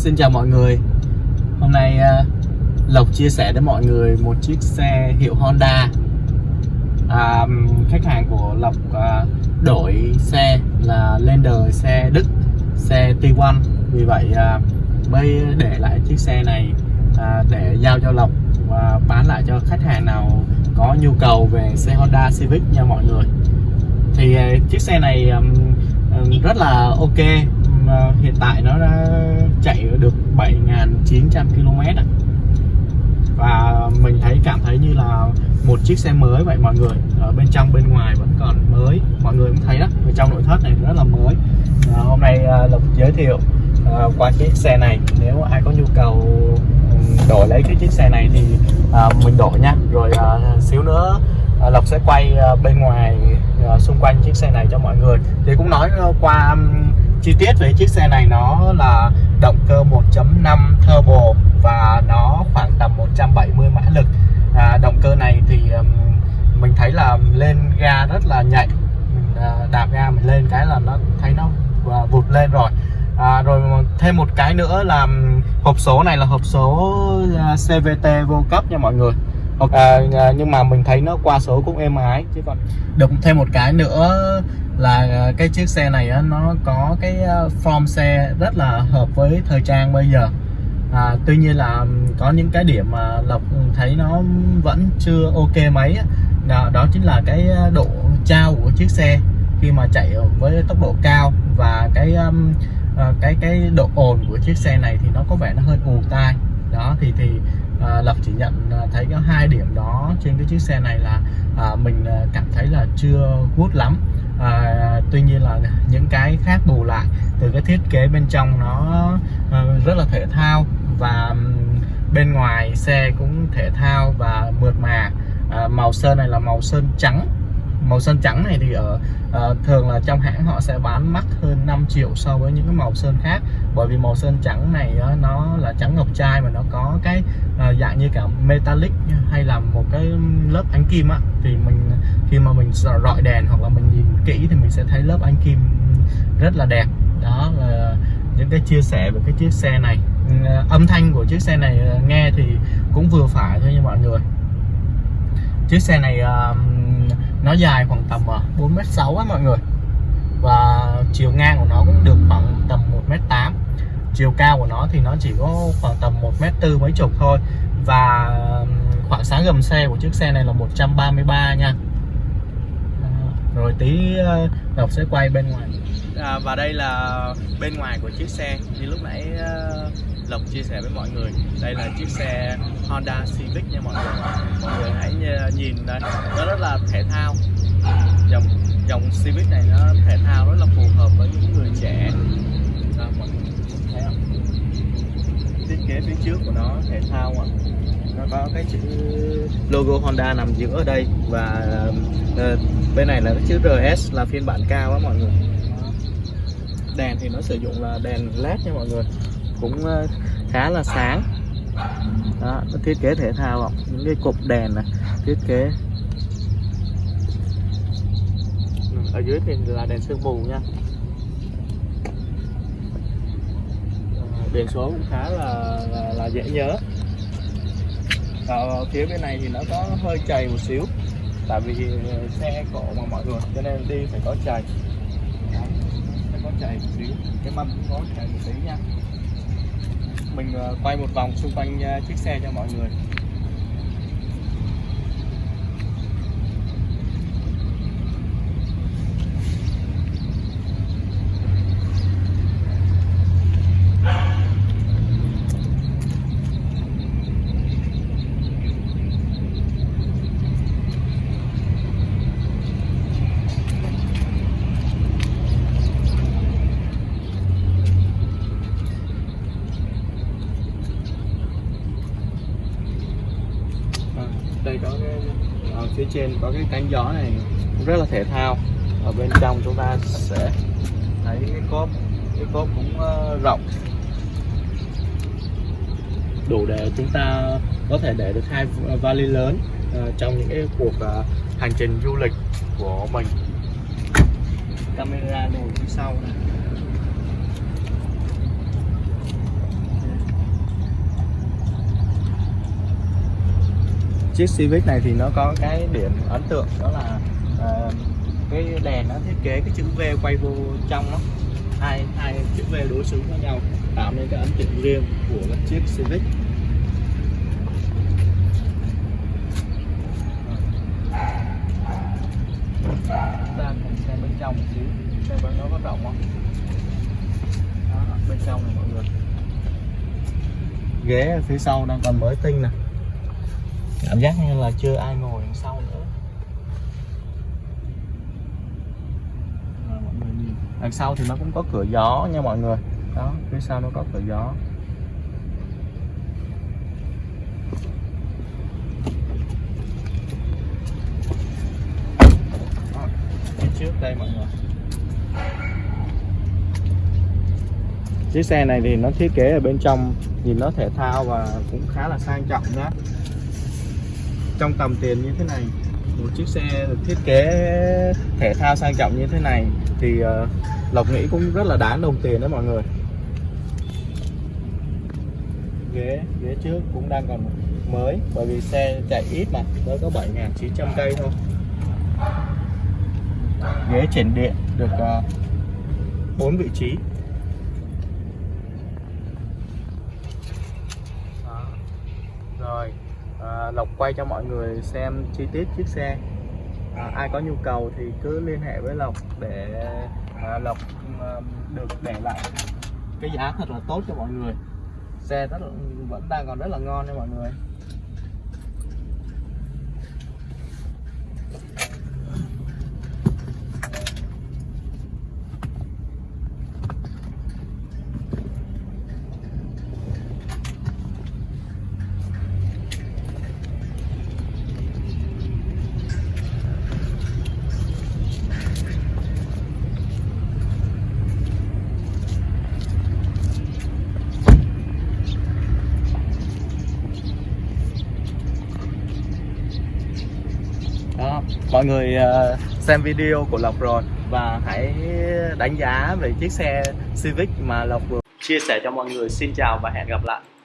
Xin chào mọi người. Hôm nay à, Lộc chia sẻ đến mọi người một chiếc xe hiệu Honda. À, Khách hàng của Lộc à, đổi xe là lên đời xe Đức Xe T1 Vì vậy à, mới để lại chiếc xe này để giao cho Lộc Và bán lại cho khách hàng nào có nhu cầu về xe Honda Civic nha mọi người. Thì chiếc xe này rất là ok hiện tại nó đã chạy được 7.900 km và mình thấy cảm thấy như là một chiếc xe mới vậy mọi người. Ở bên trong bên ngoài vẫn còn mới. Mọi người cũng thấy đó ở trong nội thất này rất là mới. À, hôm nay à, lộc giới thiệu à, qua chiếc xe này. Nếu ai có nhu cầu đổi lấy cái chiếc xe này thì à, mình đổi nha. Rồi à, xíu nữa à, lộc sẽ quay à, bên ngoài à, xung quanh chiếc xe này cho mọi người. Thì cũng nói qua chi tiết về chiếc xe này nó là động cơ 1.5 turbo và nó khoảng tầm 170 mã lực. À, động cơ này thì um, mình thấy là lên ga rất là nhạy mình uh, đạp ga mình lên cái là nó thấy nó uh, vụt lên rồi. À, rồi thêm một cái nữa là hộp số này là hộp số à, CVT vô cấp nha mọi người. À, nhưng mà mình thấy nó qua số cũng êm ái chứ còn được thêm một cái nữa là ờ, cái chiếc xe này nó có cái ờ, form xe rất là hợp với thời trang bây giờ. À, tuy nhiên là có những cái điểm mà lộc thấy nó vẫn chưa ok mấy đó, đó chính là cái ờ, độ trao của chiếc xe khi mà chạy với tốc độ cao và cái cái cái độ ồn của chiếc xe này thì nó có vẻ nó hơi ù tai. Đó thì thì uh, Lộc chỉ nhận thấy có hai điểm đó trên cái chiếc xe này là uh, mình cảm thấy là chưa hút lắm à, tuy nhiên là những cái khác bù lại từ cái thiết kế bên trong nó ờ, rất là thể thao và bên ngoài xe cũng thể thao và mượt mà. À, màu sơn này là màu sơn trắng. Màu sơn trắng này thì ở uh, thường là trong hãng họ sẽ bán mắc hơn 5 triệu so với những cái màu sơn khác. Bởi vì màu sơn trắng này uh, nó là trắng ngọc trai mà nó có cái uh, dạng như cả metallic hay là một cái lớp ánh kim á thì mình khi mà mình rọi đèn hoặc là mình nhìn kỹ thì mình sẽ thấy lớp anh kim rất là đẹp. Đó là những cái chia sẻ về cái chiếc xe này. Ừ, âm thanh của chiếc xe này ờ, nghe thì cũng vừa phải thôi nha mọi người. Chiếc xe này ờ, nó dài khoảng tầm ờ, 4m6 á mọi người. Và chiều ngang của nó cũng được khoảng tầm 1m8 chiều cao của nó thì nó chỉ có khoảng tầm 1m4 mấy chục thôi. Và khoảng sáng gầm xe của chiếc xe này là 133 nha rồi tí ờ, Ngọc sẽ quay bên ngoài. À, và đây là bên ngoài của chiếc xe. Như lúc nãy ờ, Lộc chia sẻ với mọi người đây là chiếc xe Honda Civic nha mọi người. Mọi người hãy ờ, nhìn đây. Nó rất là thể thao. Dòng dòng Civic này nó thể thao rất là phù hợp với những người trẻ. Mọi người thấy không? Thiết kế phía trước của nó thể thao ạ nó có cái chữ logo Honda nằm giữa ở đây và uh, bên này là cái chữ RS là phiên bản cao á mọi người. Đèn thì nó sử dụng là đèn led nha mọi người. Cũng ờ, khá là sáng. Đó, thiết kế thể thao không? những cái cục đèn này thiết kế. Ở dưới thì là đèn sương mù nha. Ờ, biển số cũng khá là, là, là dễ nhớ ở phía bên này thì nó có hơi chày một xíu, tại vì ờ, xe cộ mà mọi người, cho nên đi phải có chày. Phải có chày một xíu. Cái mâm cũng có chày một xíu nha. Mình ờ, quay một vòng xung quanh chiếc xe cho mọi người đây có cái ở phía trên có cái cánh gió này rất là thể thao. Ở bên trong chúng ta sẽ thấy cái cốp cái cốp cũng ờ, rộng. Đủ để chúng ta có thể để được hai vali lớn ờ, trong những cái cuộc ờ, hành trình du lịch của mình. Camera ngồi phía sau này. Chiếc Civic này thì nó có cái điểm ấn tượng đó là uh, cái đèn nó thiết kế cái chữ V quay vô trong nó. Hai hai chữ V đối xứng với nhau tạo nên cái ấn tượng riêng của cái chiếc Civic. Ta cùng xem bên trong một xíu xem bên nó có rộng không. Đó, bên trong này mọi người. Ghế phía sau đang còn mới tinh nè cảm giác như là chưa ai ngồi đằng sau nữa. Mọi người nhìn. đằng sau thì nó cũng có cửa gió nha mọi người. Đó phía sau nó có cửa gió. Đó, phía trước đây mọi người. Chiếc xe này thì nó thiết kế ở bên trong nhìn nó thể thao và cũng khá là sang trọng nhá trong tầm tiền như thế này một chiếc xe được thiết kế thể thao sang trọng như thế này thì uh, Lộc nghĩ cũng rất là đáng đồng tiền đấy mọi người. Ghế ghế trước cũng đang còn mới bởi vì xe chạy ít mà mới có 7.900 cây thôi. Ghế chỉnh điện được ờ, uh, 4 vị trí Đó. rồi à, Lộc quay cho mọi người xem chi tiết chiếc xe. À, ai có nhu cầu thì cứ liên hệ với Lộc để à, Lộc à, được để lại cái giá thật là tốt cho mọi người. Xe rất là, vẫn đang còn rất là ngon nha mọi người đó mọi người ờ, xem video của Lộc rồi và hãy đánh giá về chiếc xe Civic mà Lộc vừa chia sẻ cho mọi người. Xin chào và hẹn gặp lại.